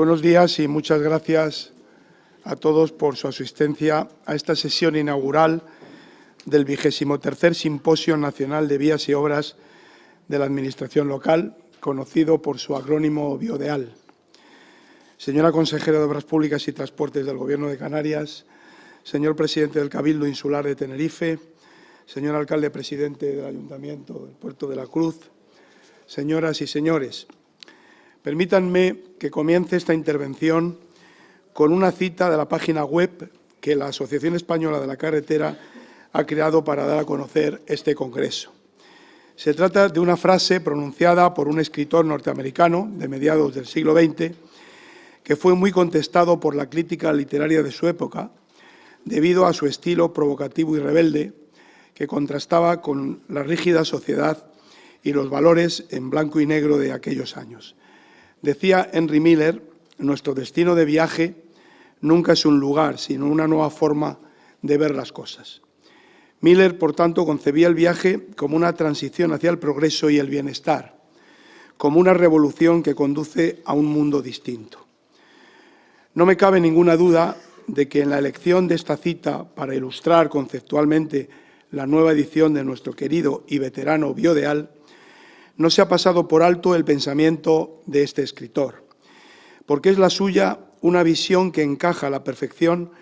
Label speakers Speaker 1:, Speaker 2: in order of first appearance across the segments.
Speaker 1: Buenos días y muchas gracias a todos por su asistencia a esta sesión inaugural del vigésimo tercer Simposio Nacional de Vías y Obras de la Administración Local, conocido por su acrónimo BIODEAL. Señora consejera de Obras Públicas y Transportes del Gobierno de Canarias, señor presidente del Cabildo Insular de Tenerife, señor alcalde presidente del Ayuntamiento del Puerto de la Cruz, señoras y señores, Permítanme que comience esta intervención con una cita de la página web que la Asociación Española de la Carretera ha creado para dar a conocer este Congreso. Se trata de una frase pronunciada por un escritor norteamericano de mediados del siglo XX que fue muy contestado por la crítica literaria de su época debido a su estilo provocativo y rebelde que contrastaba con la rígida sociedad y los valores en blanco y negro de aquellos años. Decía Henry Miller, nuestro destino de viaje nunca es un lugar, sino una nueva forma de ver las cosas. Miller, por tanto, concebía el viaje como una transición hacia el progreso y el bienestar, como una revolución que conduce a un mundo distinto. No me cabe ninguna duda de que en la elección de esta cita para ilustrar conceptualmente la nueva edición de nuestro querido y veterano Biodeal, no se ha pasado por alto el pensamiento de este escritor, porque es la suya una visión que encaja a la perfección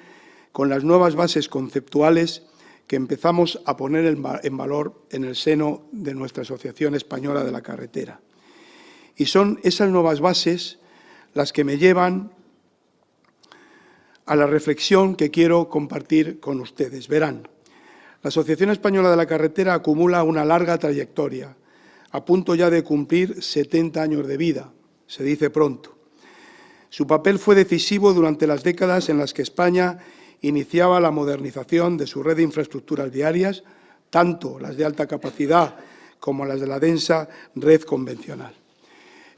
Speaker 1: con las nuevas bases conceptuales que empezamos a poner en valor en el seno de nuestra Asociación Española de la Carretera. Y son esas nuevas bases las que me llevan a la reflexión que quiero compartir con ustedes. Verán, la Asociación Española de la Carretera acumula una larga trayectoria, a punto ya de cumplir 70 años de vida, se dice pronto. Su papel fue decisivo durante las décadas en las que España iniciaba la modernización de su red de infraestructuras viarias, tanto las de alta capacidad como las de la densa red convencional.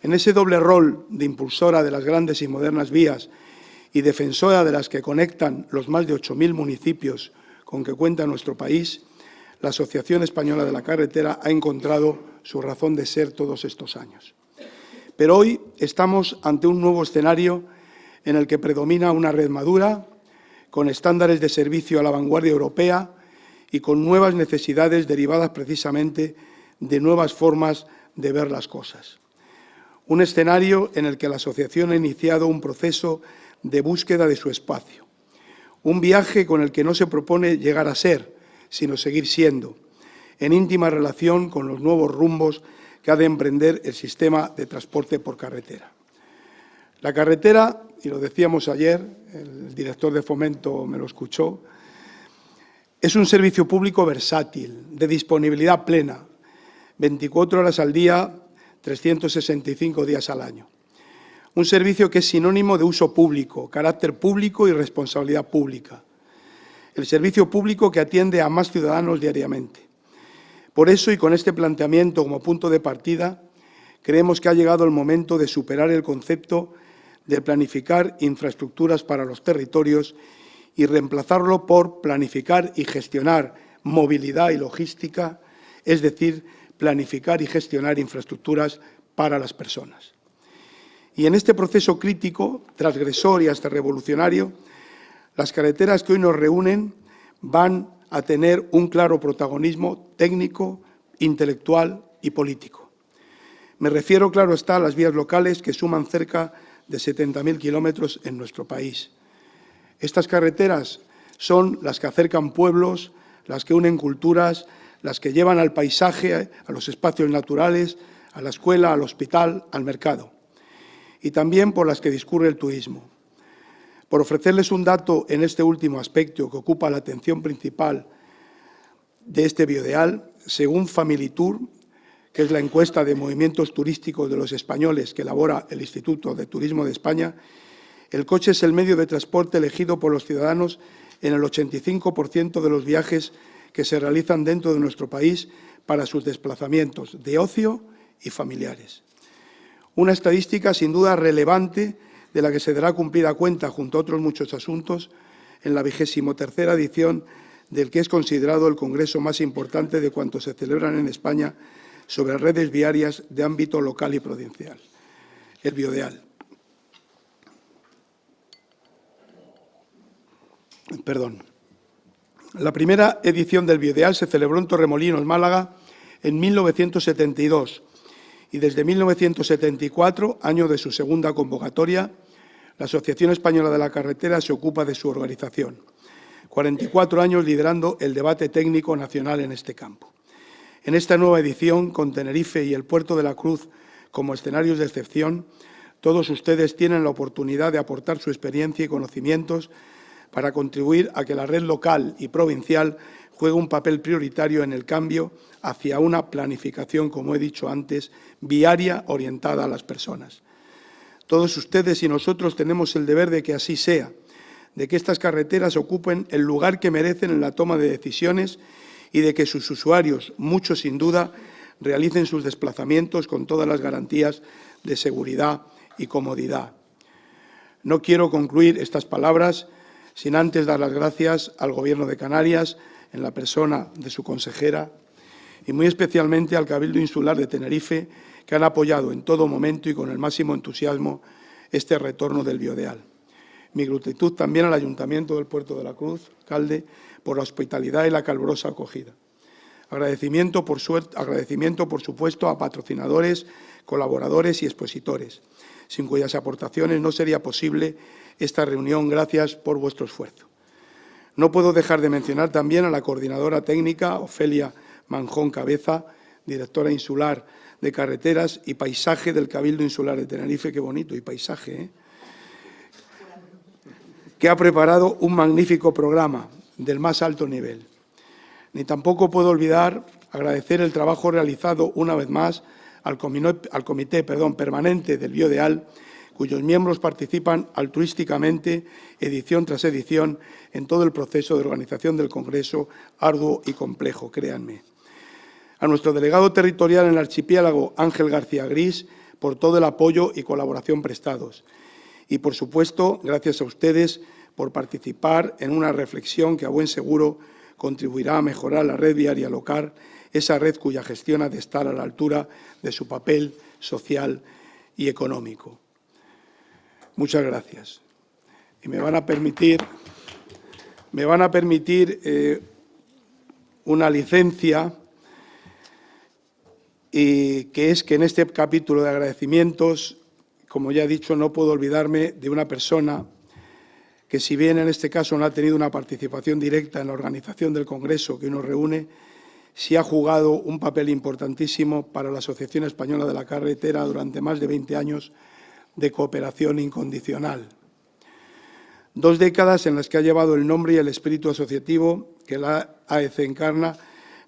Speaker 1: En ese doble rol de impulsora de las grandes y modernas vías y defensora de las que conectan los más de 8.000 municipios con que cuenta nuestro país, la Asociación Española de la Carretera ha encontrado su razón de ser todos estos años. Pero hoy estamos ante un nuevo escenario en el que predomina una red madura, con estándares de servicio a la vanguardia europea y con nuevas necesidades derivadas precisamente de nuevas formas de ver las cosas. Un escenario en el que la asociación ha iniciado un proceso de búsqueda de su espacio. Un viaje con el que no se propone llegar a ser, sino seguir siendo, en íntima relación con los nuevos rumbos que ha de emprender el sistema de transporte por carretera. La carretera, y lo decíamos ayer, el director de Fomento me lo escuchó, es un servicio público versátil, de disponibilidad plena, 24 horas al día, 365 días al año. Un servicio que es sinónimo de uso público, carácter público y responsabilidad pública. El servicio público que atiende a más ciudadanos diariamente. Por eso, y con este planteamiento como punto de partida, creemos que ha llegado el momento de superar el concepto de planificar infraestructuras para los territorios y reemplazarlo por planificar y gestionar movilidad y logística, es decir, planificar y gestionar infraestructuras para las personas. Y en este proceso crítico, transgresor y hasta revolucionario, las carreteras que hoy nos reúnen van a tener un claro protagonismo técnico, intelectual y político. Me refiero, claro está, a las vías locales que suman cerca de 70.000 kilómetros en nuestro país. Estas carreteras son las que acercan pueblos, las que unen culturas, las que llevan al paisaje, a los espacios naturales, a la escuela, al hospital, al mercado. Y también por las que discurre el turismo. Por ofrecerles un dato en este último aspecto que ocupa la atención principal de este biodeal, según Familitur, que es la encuesta de movimientos turísticos de los españoles que elabora el Instituto de Turismo de España, el coche es el medio de transporte elegido por los ciudadanos en el 85% de los viajes que se realizan dentro de nuestro país para sus desplazamientos de ocio y familiares. Una estadística sin duda relevante de la que se dará cumplida cuenta, junto a otros muchos asuntos, en la vigésimo tercera edición del que es considerado el congreso más importante de cuantos se celebran en España sobre redes viarias de ámbito local y provincial, el Biodeal. Perdón. La primera edición del Biodeal se celebró en Torremolinos, Málaga, en 1972, y desde 1974, año de su segunda convocatoria, la Asociación Española de la Carretera se ocupa de su organización. 44 años liderando el debate técnico nacional en este campo. En esta nueva edición, con Tenerife y el Puerto de la Cruz como escenarios de excepción, todos ustedes tienen la oportunidad de aportar su experiencia y conocimientos para contribuir a que la red local y provincial juegue un papel prioritario en el cambio hacia una planificación, como he dicho antes, viaria orientada a las personas. Todos ustedes y nosotros tenemos el deber de que así sea, de que estas carreteras ocupen el lugar que merecen en la toma de decisiones y de que sus usuarios, muchos sin duda, realicen sus desplazamientos con todas las garantías de seguridad y comodidad. No quiero concluir estas palabras sin antes dar las gracias al Gobierno de Canarias, en la persona de su consejera, y muy especialmente al Cabildo Insular de Tenerife, que han apoyado en todo momento y con el máximo entusiasmo este retorno del Biodeal. Mi gratitud también al Ayuntamiento del Puerto de la Cruz, alcalde, por la hospitalidad y la calurosa acogida. Agradecimiento por, agradecimiento, por supuesto, a patrocinadores, colaboradores y expositores, sin cuyas aportaciones no sería posible esta reunión. Gracias por vuestro esfuerzo. No puedo dejar de mencionar también a la coordinadora técnica, Ofelia Manjón Cabeza, directora insular de carreteras y paisaje del Cabildo Insular de Tenerife, qué bonito, y paisaje, ¿eh? que ha preparado un magnífico programa del más alto nivel. Ni tampoco puedo olvidar agradecer el trabajo realizado una vez más al comité, permanente del Biodeal, cuyos miembros participan altruísticamente, edición tras edición, en todo el proceso de organización del Congreso, arduo y complejo, créanme. A nuestro delegado territorial en el archipiélago, Ángel García Gris, por todo el apoyo y colaboración prestados. Y, por supuesto, gracias a ustedes por participar en una reflexión que, a buen seguro, contribuirá a mejorar la red viaria local, esa red cuya gestión ha de estar a la altura de su papel social y económico. Muchas gracias. Y me van a permitir, me van a permitir eh, una licencia y que es que en este capítulo de agradecimientos, como ya he dicho, no puedo olvidarme de una persona que si bien en este caso no ha tenido una participación directa en la organización del Congreso que nos reúne, sí ha jugado un papel importantísimo para la Asociación Española de la Carretera durante más de 20 años de cooperación incondicional. Dos décadas en las que ha llevado el nombre y el espíritu asociativo que la AEC encarna,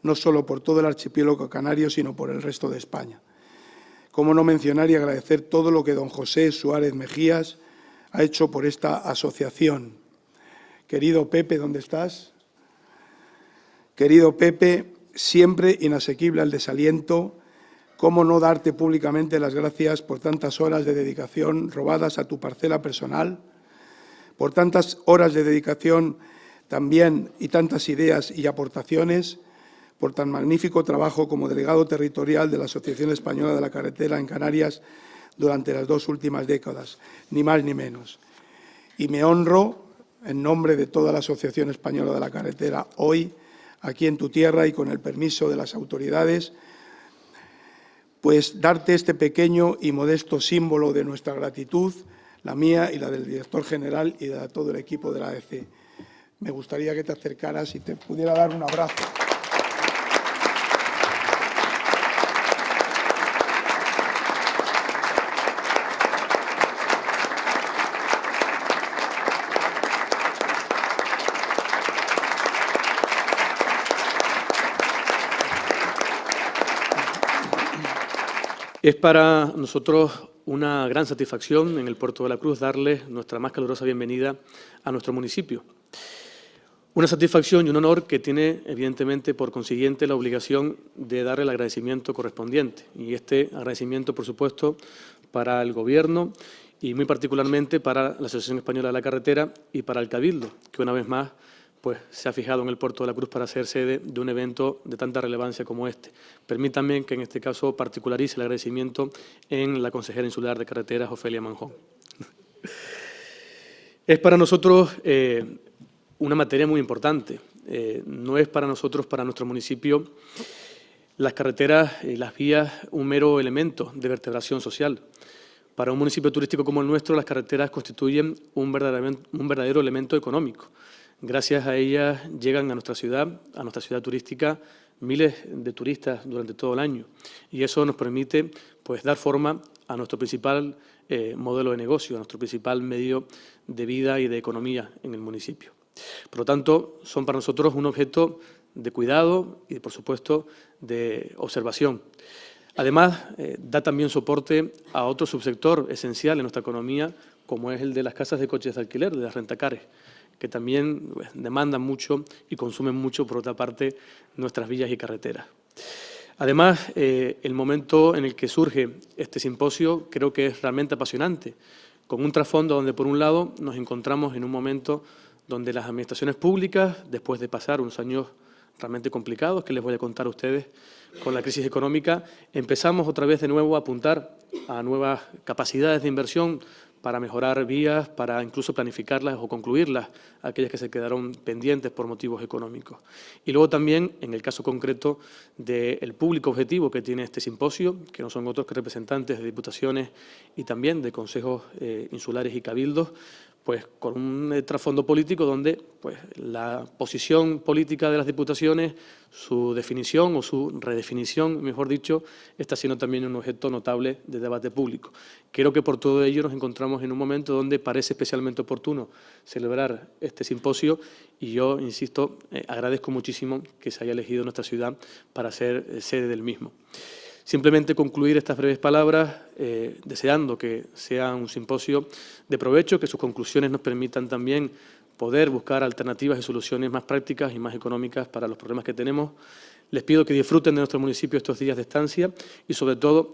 Speaker 1: no solo por todo el archipiélago canario, sino por el resto de España. Cómo no mencionar y agradecer todo lo que don José Suárez Mejías ha hecho por esta asociación. Querido Pepe, ¿dónde estás? Querido Pepe, siempre inasequible al desaliento, ¿Cómo no darte públicamente las gracias por tantas horas de dedicación robadas a tu parcela personal? Por tantas horas de dedicación también y tantas ideas y aportaciones, por tan magnífico trabajo como delegado territorial de la Asociación Española de la Carretera en Canarias durante las dos últimas décadas, ni más ni menos. Y me honro, en nombre de toda la Asociación Española de la Carretera, hoy, aquí en tu tierra y con el permiso de las autoridades, pues darte este pequeño y modesto símbolo de nuestra gratitud, la mía y la del director general y de todo el equipo de la AEC. Me gustaría que te acercaras y te pudiera dar un abrazo.
Speaker 2: Es para nosotros una gran satisfacción en el Puerto de la Cruz darle nuestra más calurosa bienvenida a nuestro municipio. Una satisfacción y un honor que tiene, evidentemente, por consiguiente, la obligación de darle el agradecimiento correspondiente. Y este agradecimiento, por supuesto, para el Gobierno y muy particularmente para la Asociación Española de la Carretera y para el Cabildo, que una vez más pues se ha fijado en el Puerto de la Cruz para ser sede de un evento de tanta relevancia como este. Permítanme que en este caso particularice el agradecimiento en la consejera insular de carreteras, Ofelia Manjón. es para nosotros eh, una materia muy importante. Eh, no es para nosotros, para nuestro municipio, las carreteras y las vías un mero elemento de vertebración social. Para un municipio turístico como el nuestro, las carreteras constituyen un verdadero, un verdadero elemento económico. Gracias a ellas llegan a nuestra ciudad, a nuestra ciudad turística, miles de turistas durante todo el año. Y eso nos permite pues, dar forma a nuestro principal eh, modelo de negocio, a nuestro principal medio de vida y de economía en el municipio. Por lo tanto, son para nosotros un objeto de cuidado y, por supuesto, de observación. Además, eh, da también soporte a otro subsector esencial en nuestra economía, como es el de las casas de coches de alquiler, de las rentacares, que también pues, demandan mucho y consumen mucho, por otra parte, nuestras villas y carreteras. Además, eh, el momento en el que surge este simposio creo que es realmente apasionante, con un trasfondo donde, por un lado, nos encontramos en un momento donde las administraciones públicas, después de pasar unos años realmente complicados, que les voy a contar a ustedes con la crisis económica, empezamos otra vez de nuevo a apuntar a nuevas capacidades de inversión para mejorar vías, para incluso planificarlas o concluirlas, aquellas que se quedaron pendientes por motivos económicos. Y luego también, en el caso concreto del público objetivo que tiene este simposio, que no son otros que representantes de diputaciones y también de consejos eh, insulares y cabildos, pues con un eh, trasfondo político donde pues, la posición política de las diputaciones, su definición o su redefinición, mejor dicho, está siendo también un objeto notable de debate público. Creo que por todo ello nos encontramos en un momento donde parece especialmente oportuno celebrar este simposio y yo, insisto, eh, agradezco muchísimo que se haya elegido nuestra ciudad para ser eh, sede del mismo. Simplemente concluir estas breves palabras eh, deseando que sea un simposio de provecho, que sus conclusiones nos permitan también poder buscar alternativas y soluciones más prácticas y más económicas para los problemas que tenemos. Les pido que disfruten de nuestro municipio estos días de estancia y, sobre todo,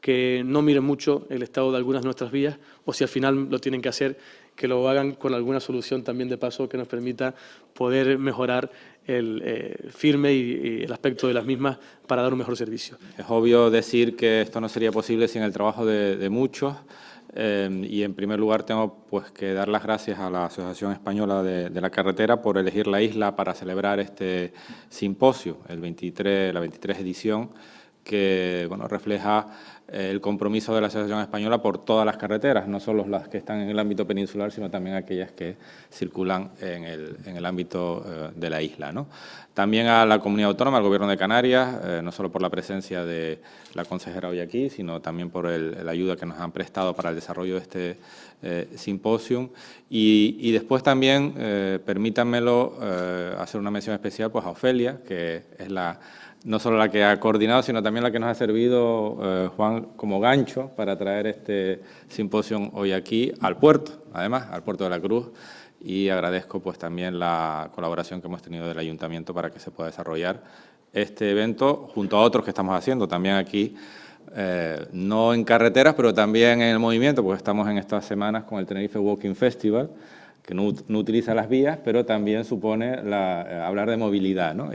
Speaker 2: que no miren mucho el estado de algunas de nuestras vías o si al final lo tienen que hacer, que lo hagan con alguna solución también de paso que nos permita poder mejorar el eh, firme y, el aspecto de las mismas para dar un mejor servicio.
Speaker 3: Es obvio decir que esto no sería posible sin el trabajo de, muchos eh, y en primer lugar tengo pues, que dar las gracias a la Asociación Española de, de, la Carretera por elegir la isla para celebrar este simposio, el 23, la 23 edición, que refleja eh, el compromiso de la Asociación Española por todas las carreteras, no solo las que están en el ámbito peninsular, sino también aquellas que circulan en el, en el ámbito eh, de la isla. ¿no? También a la Comunidad Autónoma, al Gobierno de Canarias, eh, no solo por la presencia de la consejera hoy aquí, sino también por la ayuda que nos han prestado para el desarrollo de este simposium. Y, y, después también, permítanmelo hacer una mención especial pues, a Ofelia, que es la no solo la que ha coordinado, sino también la que nos ha servido, eh, Juan, como gancho para traer este simposio hoy aquí al puerto, además, al puerto de la Cruz, y agradezco pues también la colaboración que hemos tenido del Ayuntamiento para que se pueda desarrollar este evento junto a otros que estamos haciendo también aquí, eh, no en carreteras, pero también en el movimiento, porque estamos en estas semanas con el Tenerife Walking Festival, que no, utiliza las vías, pero también supone eh, hablar de movilidad, ¿no?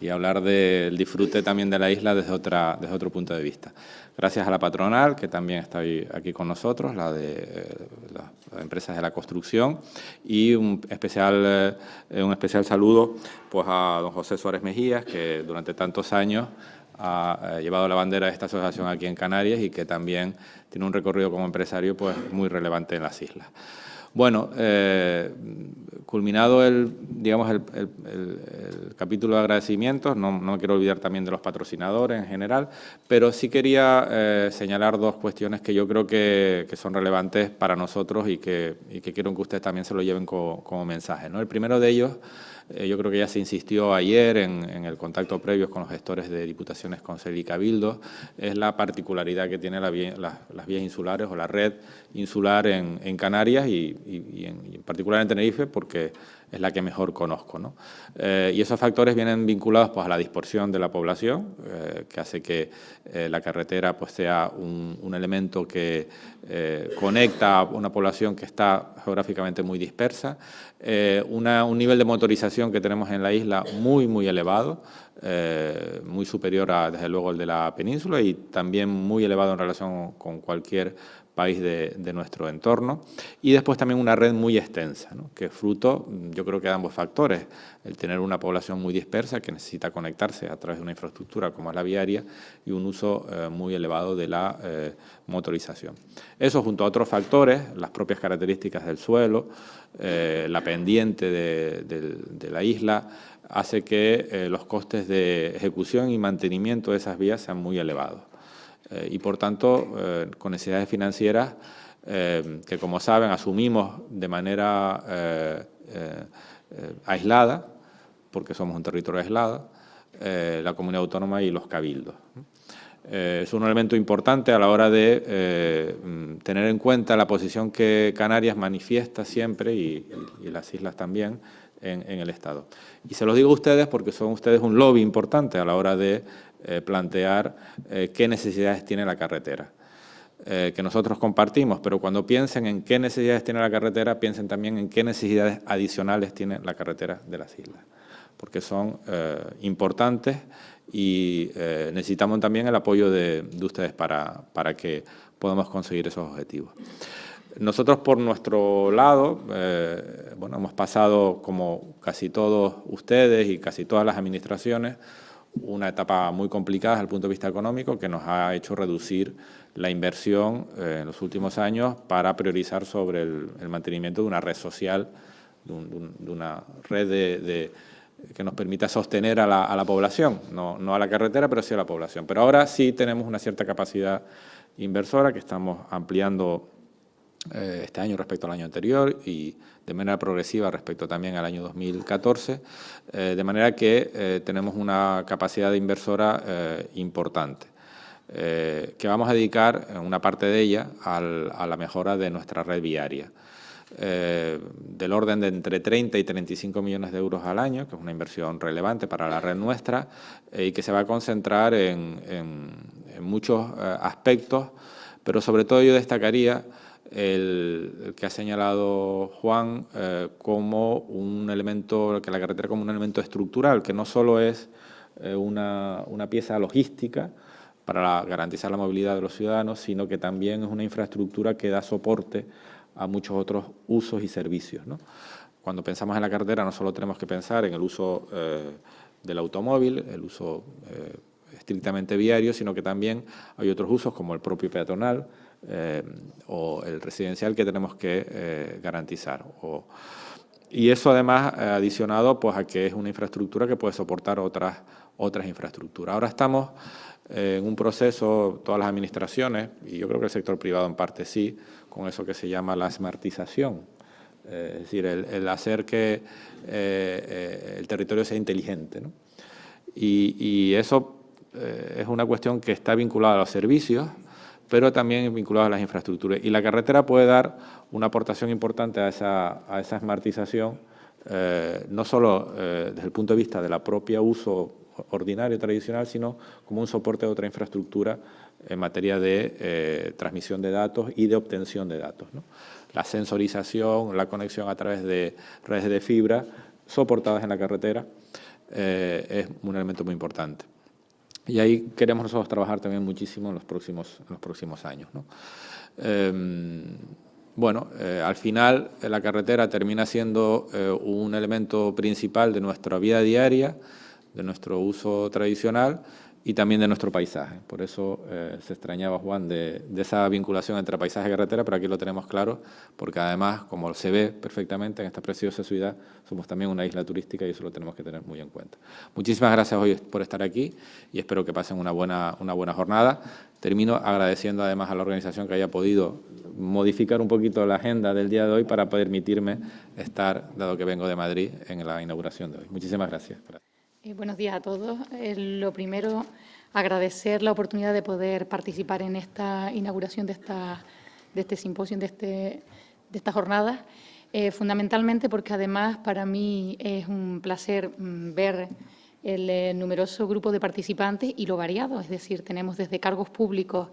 Speaker 3: Y hablar del disfrute también de la isla desde, otra, desde otro punto de vista. Gracias a la patronal, que también está aquí con nosotros, la de eh, las empresas de la construcción, y un especial, eh, un especial saludo pues, a don José Suárez Mejías, que durante tantos años ha eh, llevado la bandera de esta asociación aquí en Canarias y que también tiene un recorrido como empresario pues, muy relevante en las islas. Bueno, eh, culminado el, digamos, el, capítulo de agradecimientos, no, no, quiero olvidar también de los patrocinadores en general, pero sí quería eh, señalar dos cuestiones que yo creo que, son relevantes para nosotros y que, quiero que ustedes también se lo lleven como, como mensaje. ¿no? El primero de ellos eh, yo creo que ya se insistió ayer en, el contacto previo con los gestores de Diputaciones, Consell y Cabildo, es la particularidad que tiene las vías insulares o la red insular en, Canarias y, en, particular en Tenerife, porque es la que mejor conozco. ¿no? Eh, y esos factores vienen vinculados pues, a la dispersión de la población, eh, que hace que eh, la carretera pues, sea un, elemento que conecta a una población que está geográficamente muy dispersa, un nivel de motorización que tenemos en la isla muy, muy elevado, muy superior a, desde luego, el de la península y también muy elevado en relación con cualquier país de, nuestro entorno. Y después también una red muy extensa, que es fruto, yo creo que de ambos factores, el tener una población muy dispersa que necesita conectarse a través de una infraestructura como es la viaria y un uso eh, muy elevado de la eh, motorización. Eso junto a otros factores, las propias características del suelo, eh, la pendiente de, la isla, hace que los costes de ejecución y mantenimiento de esas vías sean muy elevados. y por tanto, con necesidades financieras que, como saben, asumimos de manera aislada, porque somos un territorio aislado, eh, la comunidad autónoma y los cabildos. Eh, es un elemento importante a la hora de eh, mm, tener en cuenta la posición que Canarias manifiesta siempre, y, las islas también, en, el Estado. Y se los digo a ustedes porque son ustedes un lobby importante a la hora de plantear qué necesidades tiene la carretera. que nosotros compartimos, pero cuando piensen en qué necesidades tiene la carretera, piensen también en qué necesidades adicionales tiene la carretera de las islas porque son eh, importantes y eh, necesitamos también el apoyo de, ustedes para, para, que podamos conseguir esos objetivos. Nosotros, por nuestro lado, eh, bueno, hemos pasado, como casi todos ustedes y casi todas las administraciones, una etapa muy complicada desde el punto de vista económico que nos ha hecho reducir la inversión en los últimos años para priorizar sobre el, mantenimiento de una red social, de, una red de que nos permita sostener a la, población, no, a la carretera, pero sí a la población. Pero ahora sí tenemos una cierta capacidad inversora que estamos ampliando eh, este año respecto al año anterior y de manera progresiva respecto también al año 2014, eh, de manera que eh, tenemos una capacidad de inversora importante. que vamos a dedicar una parte de ella a la mejora de nuestra red viaria. Eh, del orden de entre 30 y 35 millones de euros al año, que es una inversión relevante para la red nuestra eh, y que se va a concentrar en, muchos eh, aspectos, pero sobre todo yo destacaría el, que ha señalado Juan como un elemento, que la carretera como un elemento estructural, que no solo es una, una pieza logística, para garantizar la movilidad de los ciudadanos, sino que también es una infraestructura que da soporte a muchos otros usos y servicios. Cuando pensamos en la carretera no solo tenemos que pensar en el uso eh, del automóvil, el uso eh, estrictamente viario, sino que también hay otros usos como el propio peatonal eh, o el residencial que tenemos que garantizar. y eso además adicionado pues, a que es una infraestructura que puede soportar otras, otras infraestructuras. Ahora estamos en un proceso, todas las administraciones, y yo creo que el sector privado en parte sí, con eso que se llama la smartización, eh, es decir, el, hacer que eh, eh, el territorio sea inteligente. Y, eso es una cuestión que está vinculada a los servicios, pero también vinculada a las infraestructuras. Y la carretera puede dar una aportación importante a esa, a smartización, no solo desde el punto de vista de la propia uso ordinario, tradicional, sino como un soporte de otra infraestructura en materia de eh, transmisión de datos y de obtención de datos. La sensorización, la conexión a través de redes de fibra soportadas en la carretera eh, es un elemento muy importante. Y ahí queremos nosotros trabajar también muchísimo en los próximos, en los próximos años. Em, bueno, eh, al final la carretera termina siendo un elemento principal de nuestra vida diaria, de nuestro uso tradicional y también de nuestro paisaje. Por eso eh, se extrañaba, Juan, de, esa vinculación entre paisaje y carretera, pero aquí lo tenemos claro, porque además, como se ve perfectamente en esta preciosa ciudad, somos también una isla turística y eso lo tenemos que tener muy en cuenta. Muchísimas gracias hoy por estar aquí y espero que pasen una buena, una buena jornada. Termino agradeciendo además a la organización que haya podido modificar un poquito la agenda del día de hoy para permitirme estar, dado que vengo de Madrid, en la inauguración de hoy. Muchísimas gracias.
Speaker 4: Eh, buenos días a todos. Eh, lo primero, agradecer la oportunidad de poder participar en esta inauguración de, esta, de este simposio, de, este, de esta jornada, eh, fundamentalmente porque además para mí es un placer mm, ver el numeroso grupo de participantes y lo variado, es decir, tenemos desde cargos públicos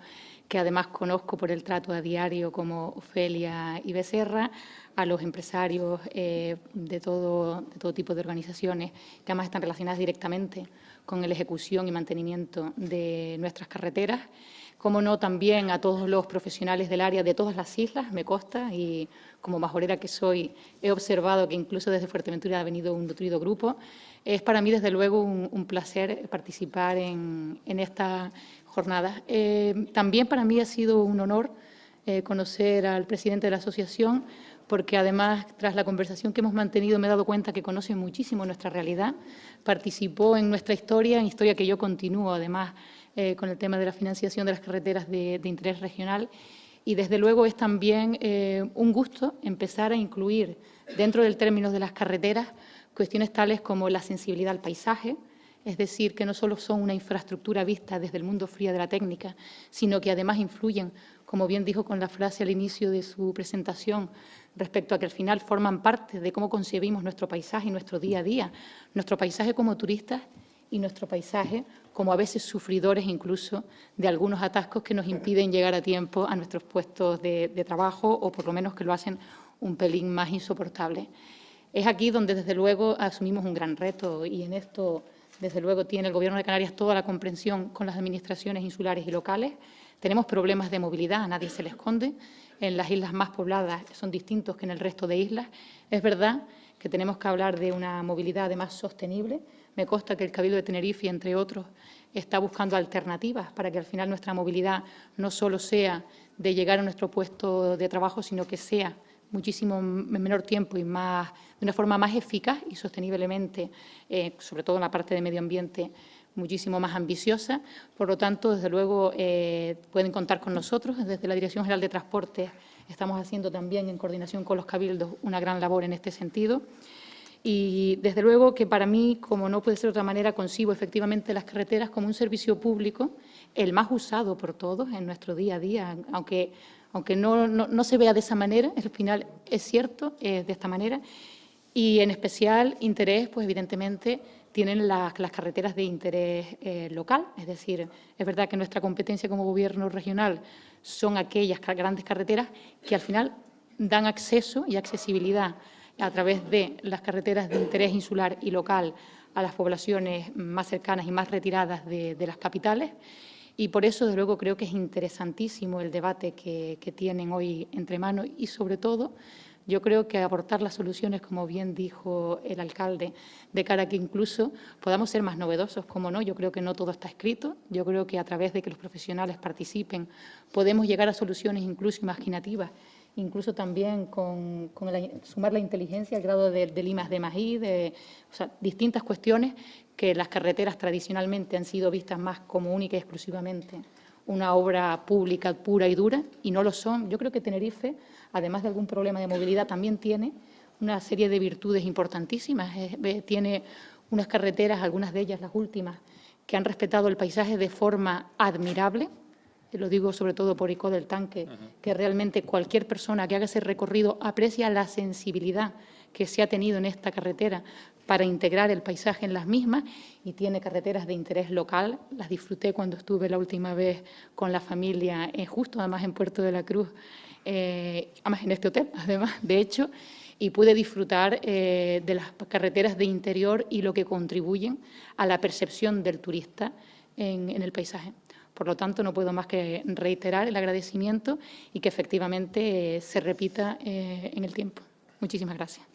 Speaker 4: que además conozco por el trato a diario como Ofelia y Becerra, a los empresarios eh, de, todo, de todo tipo de organizaciones que además están relacionadas directamente con la ejecución y mantenimiento de nuestras carreteras, como no, también a todos los profesionales del área de todas las islas, me consta, y como majorera que soy, he observado que incluso desde Fuerteventura ha venido un nutrido grupo. Es para mí, desde luego, un, placer participar en, esta jornada. Eh, también para mí ha sido un honor eh, conocer al presidente de la asociación, porque además, tras la conversación que hemos mantenido, me he dado cuenta que conoce muchísimo nuestra realidad, participó en nuestra historia, en historia que yo continúo, además, eh, con el tema de la financiación de las carreteras de, interés regional. Y desde luego es también un gusto empezar a incluir dentro del término de las carreteras cuestiones tales como la sensibilidad al paisaje, es decir, que no solo son una infraestructura vista desde el mundo frío de la técnica, sino que además influyen, como bien dijo con la frase al inicio de su presentación, respecto a que al final forman parte de cómo concebimos nuestro paisaje y nuestro día a día, nuestro paisaje como turistas y nuestro paisaje como a veces sufridores incluso de algunos atascos que nos impiden llegar a tiempo a nuestros puestos de, trabajo o por lo menos que lo hacen un pelín más insoportable. Es aquí donde desde luego asumimos un gran reto y en esto desde luego tiene el Gobierno de Canarias toda la comprensión con las administraciones insulares y locales. Tenemos problemas de movilidad, a nadie se le esconde. En las islas más pobladas son distintos que en el resto de islas. Es verdad que tenemos que hablar de una movilidad además sostenible, me consta que el Cabildo de Tenerife, entre otros, está buscando alternativas para que al final nuestra movilidad no solo sea de llegar a nuestro puesto de trabajo, sino que sea muchísimo en menor tiempo y más, de una forma más eficaz y sosteniblemente, eh, sobre todo en la parte de medio ambiente, muchísimo más ambiciosa. Por lo tanto, desde luego, eh, pueden contar con nosotros. Desde la Dirección General de Transporte estamos haciendo también, en coordinación con los cabildos, una gran labor en este sentido. Y desde luego que para mí, como no puede ser de otra manera, concibo efectivamente las carreteras como un servicio público, el más usado por todos en nuestro día a día, aunque, aunque no, no, se vea de esa manera, al final es cierto, es de esta manera, y en especial interés, pues evidentemente, tienen las, las carreteras de interés eh, local, es decir, es verdad que nuestra competencia como gobierno regional son aquellas grandes carreteras que al final dan acceso y accesibilidad a través de las carreteras de interés insular y local a las poblaciones más cercanas y más retiradas de, las capitales. Y por eso, desde luego, creo que es interesantísimo el debate que, tienen hoy entre manos y, sobre todo, yo creo que aportar las soluciones, como bien dijo el alcalde, de cara a que incluso podamos ser más novedosos, como no, yo creo que no todo está escrito, yo creo que a través de que los profesionales participen podemos llegar a soluciones incluso imaginativas incluso también con, sumar la inteligencia, el grado de, limas de mají, de distintas cuestiones que las carreteras tradicionalmente han sido vistas más como única y exclusivamente una obra pública pura y dura, y no lo son. Yo creo que Tenerife, además de algún problema de movilidad, también tiene una serie de virtudes importantísimas. tiene unas carreteras, algunas de ellas las últimas, que han respetado el paisaje de forma admirable, lo digo sobre todo por ICO del tanque, que realmente cualquier persona que haga ese recorrido aprecia la sensibilidad que se ha tenido en esta carretera para integrar el paisaje en las mismas y tiene carreteras de interés local. Las disfruté cuando estuve la última vez con la familia, eh, justo además en Puerto de la Cruz, eh, además en este hotel, además, de hecho, y pude disfrutar eh, de las carreteras de interior y lo que contribuyen a la percepción del turista en el paisaje. Por lo tanto, no puedo más que reiterar el agradecimiento y que efectivamente eh, se repita eh, en el tiempo. Muchísimas gracias.